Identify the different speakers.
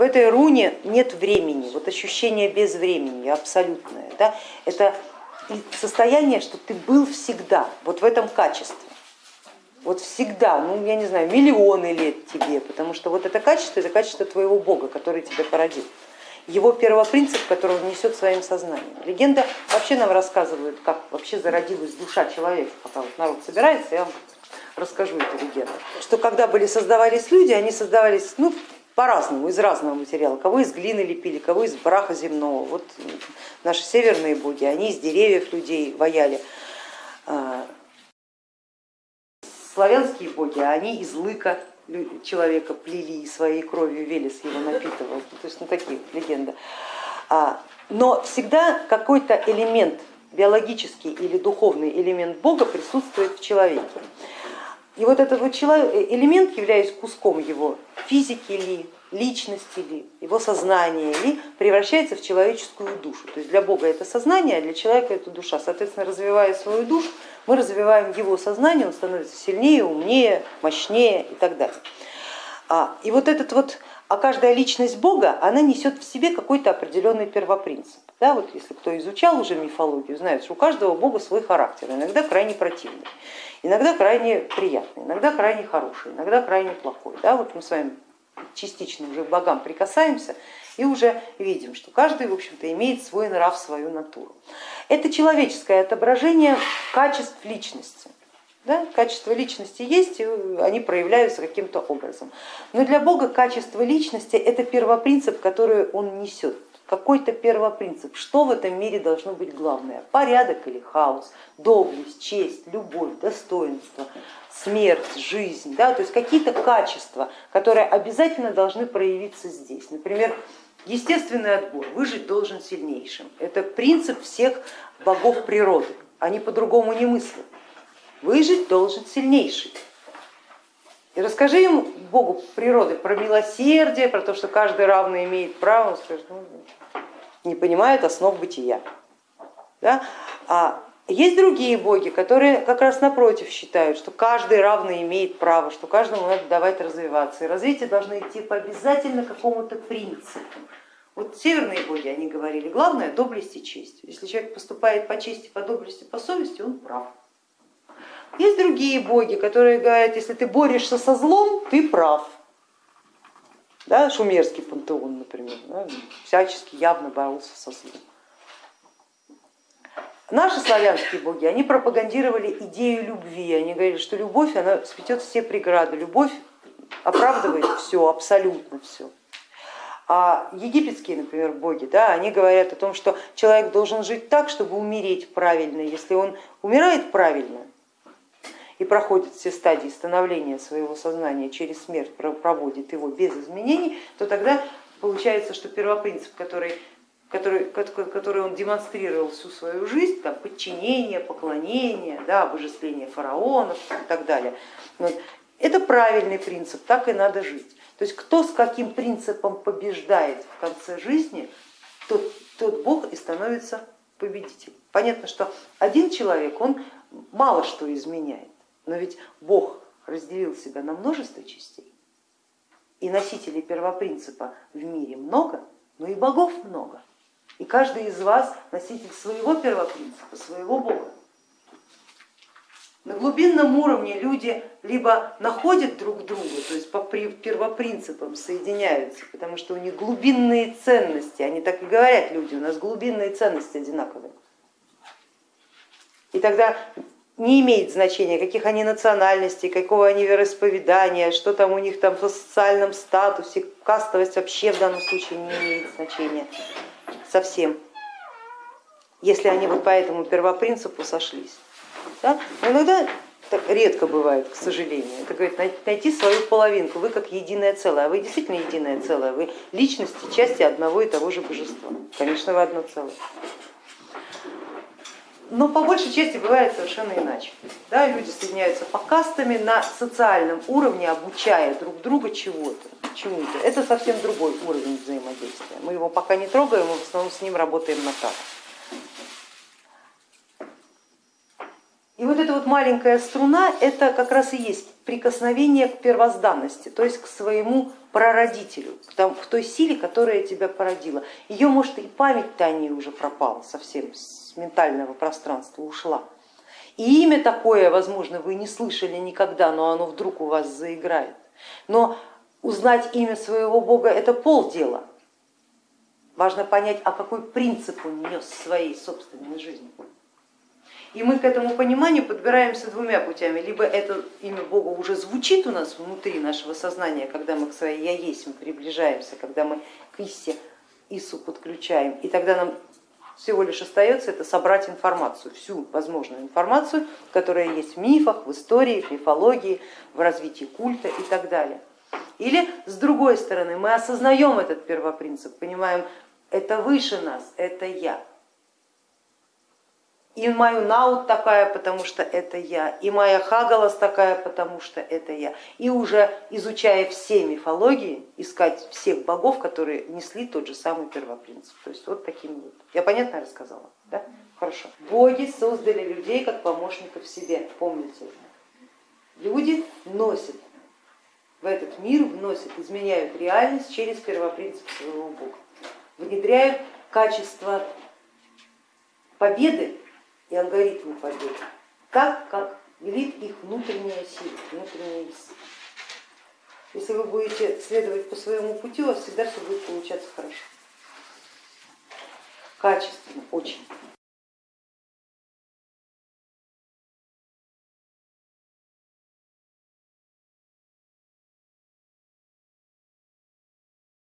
Speaker 1: в этой руне нет времени, вот ощущение без времени абсолютное. Да? Это состояние, что ты был всегда, вот в этом качестве. Вот всегда, ну я не знаю, миллионы лет тебе, потому что вот это качество, это качество твоего Бога, который тебя породил. Его первопринцип, который он несет своим сознанием. Легенда вообще нам рассказывает, как вообще зародилась душа человека, пока вот народ собирается, я вам расскажу эту легенду. Что когда были создавались люди, они создавались ну, по-разному, из разного материала. Кого из глины лепили, кого из браха земного. Вот наши северные боги, они из деревьев людей ваяли. А, славянские боги, они из лыка человека плели своей кровью, Велес его напитывал. То есть ну, такие легенды. А, но всегда какой-то элемент, биологический или духовный элемент Бога присутствует в человеке. И вот этот вот элемент, являясь куском его физики ли, личности ли, его сознания ли, превращается в человеческую душу. То есть для Бога это сознание, а для человека это душа. Соответственно, развивая свою душу, мы развиваем его сознание, он становится сильнее, умнее, мощнее и так далее. А, и вот этот вот, а каждая личность Бога, она несет в себе какой-то определенный первопринцип. Да, вот если кто изучал уже мифологию, знает, что у каждого бога свой характер, иногда крайне противный, иногда крайне приятный, иногда крайне хороший, иногда крайне плохой. Да, вот мы с вами частично уже к богам прикасаемся и уже видим, что каждый в общем-то имеет свой нрав, свою натуру. Это человеческое отображение качеств личности. Да? Качества личности есть, и они проявляются каким-то образом. Но для Бога качество личности это первопринцип, который он несет какой-то первопринцип, что в этом мире должно быть главное, порядок или хаос, доблесть, честь, любовь, достоинство, смерть, жизнь, да, то есть какие-то качества, которые обязательно должны проявиться здесь. Например, естественный отбор, выжить должен сильнейшим, это принцип всех богов природы, они по-другому не мыслят, выжить должен сильнейший. И расскажи ему, Богу природы, про милосердие, про то, что каждый равно имеет право, он скажет, ну, не понимают основ бытия. Да? А есть другие боги, которые как раз напротив считают, что каждый равно имеет право, что каждому надо давать развиваться. И развитие должно идти по обязательно какому-то принципу. Вот северные боги, они говорили, главное доблесть и честь. Если человек поступает по чести, по доблести, по совести, он прав. Есть другие боги, которые говорят, если ты борешься со злом, ты прав да, шумерский пантеон, например, да, всячески явно боролся со злом. Наши славянские боги, они пропагандировали идею любви, они говорили, что любовь, она сметет все преграды, любовь оправдывает все, абсолютно все. А египетские, например, боги, да, они говорят о том, что человек должен жить так, чтобы умереть правильно. Если он умирает правильно, и проходит все стадии становления своего сознания через смерть, проводит его без изменений, то тогда получается, что первопринцип, который, который, который он демонстрировал всю свою жизнь, там, подчинение, поклонение, да, обожествление фараонов и так далее, вот, это правильный принцип, так и надо жить. То есть кто с каким принципом побеждает в конце жизни, тот, тот бог и становится победителем. Понятно, что один человек, он мало что изменяет, но ведь Бог разделил себя на множество частей, и носителей первопринципа в мире много, но и богов много. И каждый из вас носитель своего первопринципа, своего Бога. На глубинном уровне люди либо находят друг друга, то есть по первопринципам соединяются, потому что у них глубинные ценности, они так и говорят люди, у нас глубинные ценности одинаковые. И тогда не имеет значения, каких они национальностей, какого они вероисповедания, что там у них там в социальном статусе, кастовость вообще в данном случае не имеет значения совсем, если они вот по этому первопринципу сошлись. Да? Но иногда так редко бывает, к сожалению. Это говорит, найти свою половинку, вы как единое целое, а вы действительно единое целое, вы личности, части одного и того же божества. Конечно, вы одно целое но по большей части бывает совершенно иначе. Да, люди соединяются по кастами на социальном уровне, обучая друг друга чего-то, чему-то. Это совсем другой уровень взаимодействия. Мы его пока не трогаем, мы в основном с ним работаем на так. И вот эта вот маленькая струна, это как раз и есть прикосновение к первозданности, то есть к своему прародителю, к, тому, к той силе, которая тебя породила. Ее, может, и память-то о ней уже пропала совсем, ментального пространства ушла. И имя такое, возможно, вы не слышали никогда, но оно вдруг у вас заиграет. Но узнать имя своего Бога это полдела. Важно понять, а какой принцип он нес в своей собственной жизни. И мы к этому пониманию подбираемся двумя путями. Либо это имя Бога уже звучит у нас внутри нашего сознания, когда мы к своей я есть мы приближаемся, когда мы к исте Ису подключаем, и тогда нам всего лишь остается это собрать информацию, всю возможную информацию, которая есть в мифах, в истории, в мифологии, в развитии культа и так далее. Или с другой стороны, мы осознаем этот первопринцип, понимаем, это выше нас, это я. И мою наут такая, потому что это я, и моя хагалас такая, потому что это я. И уже изучая все мифологии, искать всех богов, которые несли тот же самый первопринцип. То есть вот таким вот. Я понятно рассказала? Да? Хорошо. Боги создали людей как помощников себе, помните. Люди носят в этот мир, вносят, изменяют реальность через первопринцип своего Бога, внедряют качество победы и алгоритмы победы, так как велит их внутренняя сила, внутренняя сила. Если вы будете следовать по своему пути, у вас всегда все будет получаться хорошо, качественно, очень.